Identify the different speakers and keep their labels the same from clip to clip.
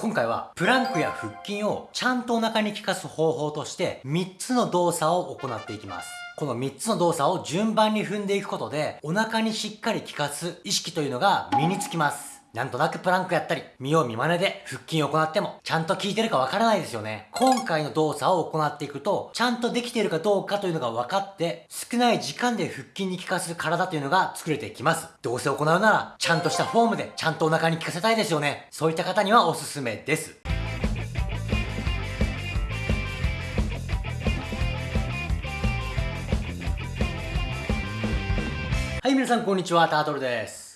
Speaker 1: 今回はプランクや腹筋をちゃんとお腹に効かす方法として3つの動作を行っていきます。この3つの動作を順番に踏んでいくことでお腹にしっかり効かす意識というのが身につきます。なんとなくプランクやったり、見よう見真似で腹筋を行っても、ちゃんと効いてるかわからないですよね。今回の動作を行っていくと、ちゃんとできているかどうかというのが分かって、少ない時間で腹筋に効かす体というのが作れていきます。どうせ行うなら、ちゃんとしたフォームで、ちゃんとお腹に効かせたいですよね。そういった方にはおすすめです。はい、皆さんこんにちは、タートルです。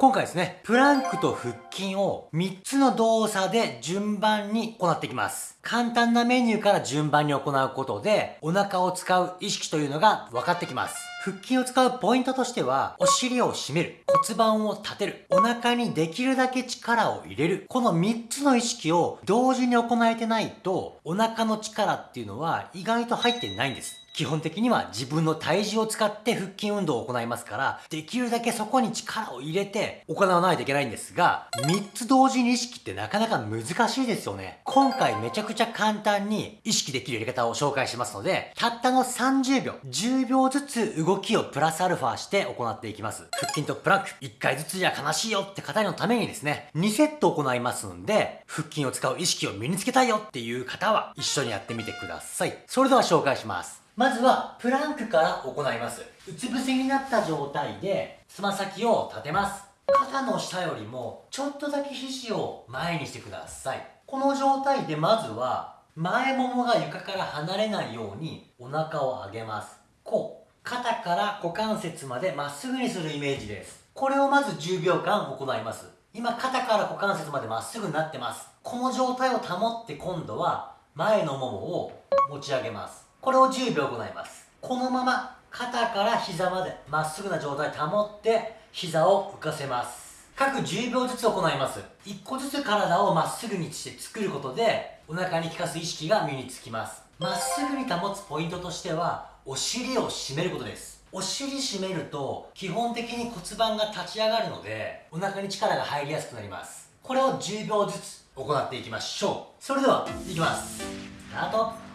Speaker 1: 今回ですね、プランクと腹筋を3つの動作で順番に行っていきます。簡単なメニューから順番に行うことで、お腹を使う意識というのが分かってきます。腹筋を使うポイントとしては、お尻を締める、骨盤を立てる、お腹にできるだけ力を入れる。この3つの意識を同時に行えてないと、お腹の力っていうのは意外と入ってないんです。基本的には自分の体重を使って腹筋運動を行いますから、できるだけそこに力を入れて行わないといけないんですが、3つ同時に意識ってなかなか難しいですよね。今回めちゃくちゃ簡単に意識できるやり方を紹介しますので、たったの30秒、10秒ずつ動きをプラスアルファして行っていきます。腹筋とプランク、1回ずつじゃ悲しいよって方のためにですね、2セット行いますんで、腹筋を使う意識を身につけたいよっていう方は一緒にやってみてください。それでは紹介します。まずは、プランクから行います。うつ伏せになった状態で、つま先を立てます。肩の下よりも、ちょっとだけ肘を前にしてください。この状態でまずは、前ももが床から離れないように、お腹を上げます。こう。肩から股関節までまっすぐにするイメージです。これをまず10秒間行います。今、肩から股関節までまっすぐになってます。この状態を保って今度は、前のももを持ち上げます。これを10秒行います。このまま肩から膝までまっすぐな状態保って膝を浮かせます。各10秒ずつ行います。1個ずつ体をまっすぐにして作ることでお腹に効かす意識が身につきます。まっすぐに保つポイントとしてはお尻を締めることです。お尻締めると基本的に骨盤が立ち上がるのでお腹に力が入りやすくなります。これを10秒ずつ行っていきましょう。それではいきます。スタート。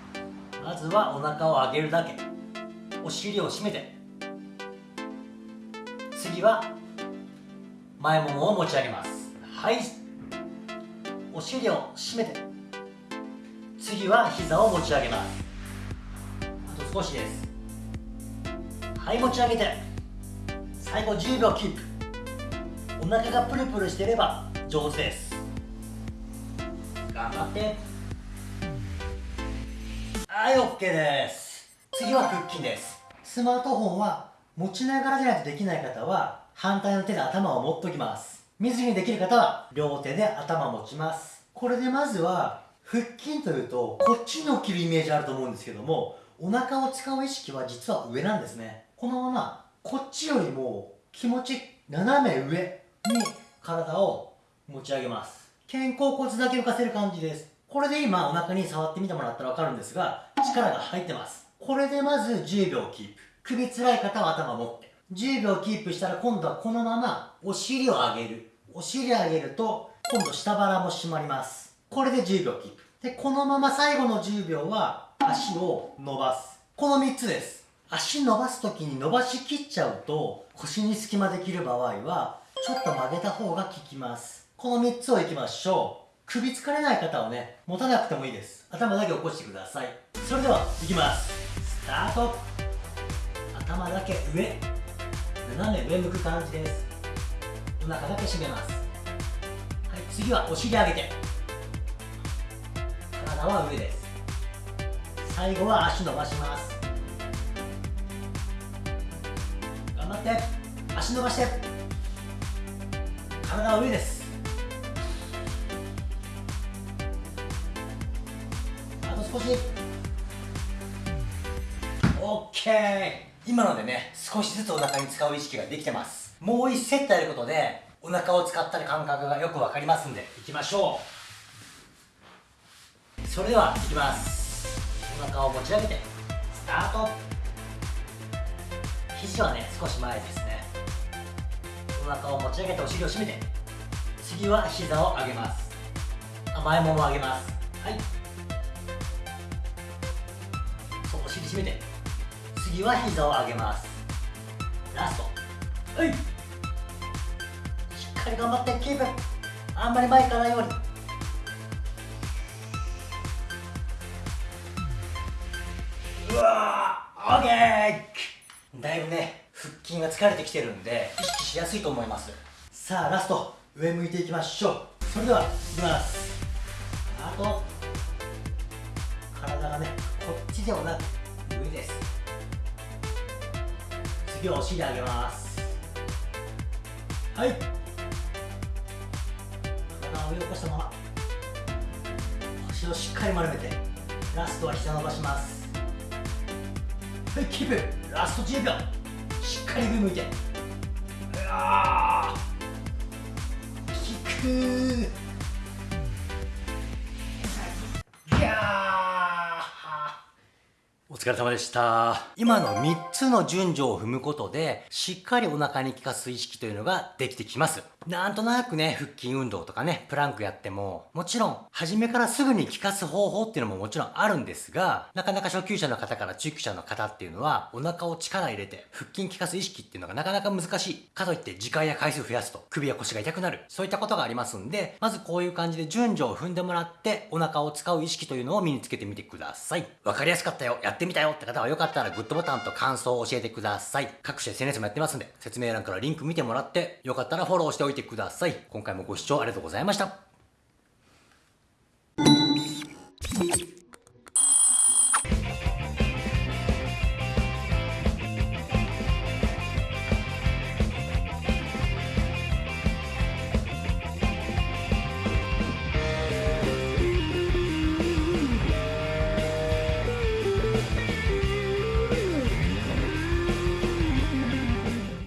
Speaker 1: まずはお腹を上げるだけ。お尻を締めて。次は前ももを持ち上げます。はい。お尻を締めて。次は膝を持ち上げます。あと少しです。はい持ち上げて。最後10秒キープ。お腹がプルプルしてれば上手です。頑張って。はい OK です。次は腹筋です。スマートフォンは持ちながらじゃないとできない方は反対の手で頭を持っときます。見ずにできる方は両手で頭を持ちます。これでまずは腹筋というとこっちに起きるイメージあると思うんですけどもお腹を使う意識は実は上なんですね。このままこっちよりも気持ち斜め上に体を持ち上げます。肩甲骨だけ浮かせる感じです。これで今お腹に触ってみてもらったらわかるんですが、力が入ってます。これでまず10秒キープ。首辛い方は頭持って。10秒キープしたら今度はこのままお尻を上げる。お尻上げると今度下腹も締まります。これで10秒キープ。で、このまま最後の10秒は足を伸ばす。この3つです。足伸ばす時に伸ばしきっちゃうと腰に隙間できる場合はちょっと曲げた方が効きます。この3つをいきましょう。首疲れない方はね持たなくてもいいです。頭だけ起こしてください。それではいきます。スタート。頭だけ上。斜め上向く感じです。お腹だけ締めます。はい次はお尻上げて。体は上です。最後は足伸ばします。頑張って。足伸ばして。体は上です。少し OK 今のでね少しずつお腹に使う意識ができてます。もう1セットやることでお腹を使ったり感覚がよく分かりますんでいきましょう。それではいきます。お腹を持ち上げてスタート。肘はね少し前ですね。お腹を持ち上げてお尻を締めて次は膝を上げます。あ前もも上げます。はい。締めて。次は膝を上げます。ラスト。はい。しっかり頑張ってキープ。あんまり前からないように。うわーオッケー。だいぶね腹筋が疲れてきてるんで意識しやすいと思います。さあラスト。上向いていきましょう。それではいきます。あと。体がねこっちではなく次はお尻上げます。はい。体を上起こしたまま。腰をしっかり丸めてラストは膝伸ばします。はいキープ。ラスト10秒。しっかり上向いて。うわー。効くお疲れ様でした。今の3つの順序を踏むことで、しっかりお腹に効かす意識というのができてきます。なんとなくね、腹筋運動とかね、プランクやっても、もちろん、初めからすぐに効かす方法っていうのももちろんあるんですが、なかなか初級者の方から中級者の方っていうのは、お腹を力入れて、腹筋効かす意識っていうのがなかなか難しい。かといって時間や回数増やすと、首や腰が痛くなる。そういったことがありますんで、まずこういう感じで順序を踏んでもらって、お腹を使う意識というのを身につけてみてください。わかりやすかったよ、やってみたよって方はよかったらグッドボタンと感想を教えてください。各種 SNS もやってますんで、説明欄からリンク見てもらって、よかったらフォローしておいててください。今回もご視聴ありがとうございました。